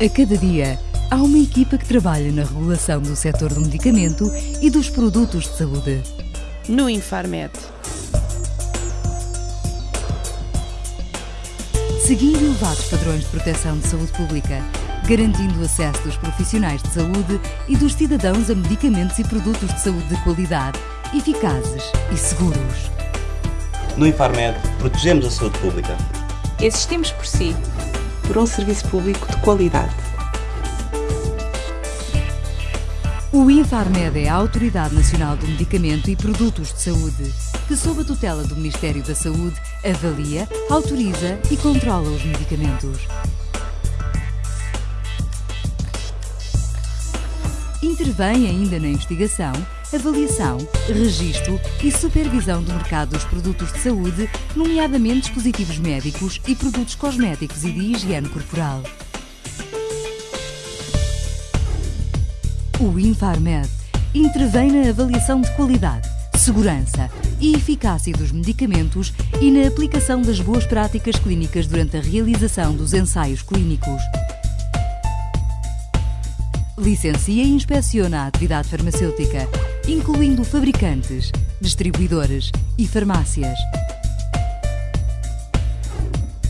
A cada dia, há uma equipa que trabalha na regulação do setor do medicamento e dos produtos de saúde. No Infarmed. Seguindo elevados padrões de proteção de saúde pública, garantindo o acesso dos profissionais de saúde e dos cidadãos a medicamentos e produtos de saúde de qualidade, eficazes e seguros. No Infarmed, protegemos a saúde pública. Existimos por si. Por um serviço público de qualidade. O Infarmed é a Autoridade Nacional do Medicamento e Produtos de Saúde, que, sob a tutela do Ministério da Saúde, avalia, autoriza e controla os medicamentos. Intervém ainda na investigação, avaliação, registro e supervisão do mercado dos produtos de saúde, nomeadamente dispositivos médicos e produtos cosméticos e de higiene corporal. O Infarmed intervém na avaliação de qualidade, segurança e eficácia dos medicamentos e na aplicação das boas práticas clínicas durante a realização dos ensaios clínicos. Licencia e inspeciona a atividade farmacêutica, incluindo fabricantes, distribuidores e farmácias.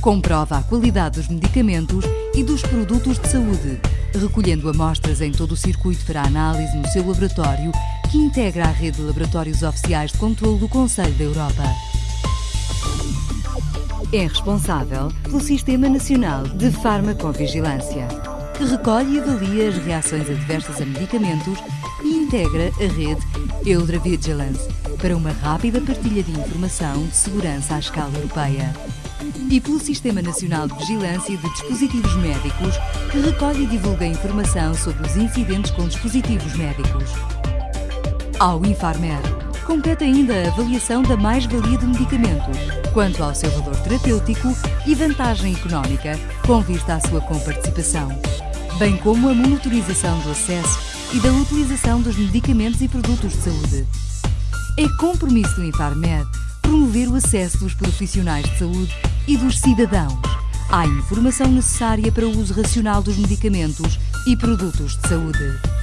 Comprova a qualidade dos medicamentos e dos produtos de saúde, recolhendo amostras em todo o circuito para análise no seu laboratório, que integra a rede de laboratórios oficiais de controle do Conselho da Europa. É responsável pelo Sistema Nacional de Farmacovigilância que recolhe e avalia as reações adversas a medicamentos e integra a rede Eudra Vigilance para uma rápida partilha de informação de segurança à escala europeia. E pelo Sistema Nacional de Vigilância de Dispositivos Médicos, que recolhe e divulga informação sobre os incidentes com dispositivos médicos. Ao Infarmed, compete ainda a avaliação da mais-valia do medicamento, quanto ao seu valor terapêutico e vantagem económica, com vista à sua comparticipação bem como a monitorização do acesso e da utilização dos medicamentos e produtos de saúde. É compromisso do Infarmed promover o acesso dos profissionais de saúde e dos cidadãos à informação necessária para o uso racional dos medicamentos e produtos de saúde.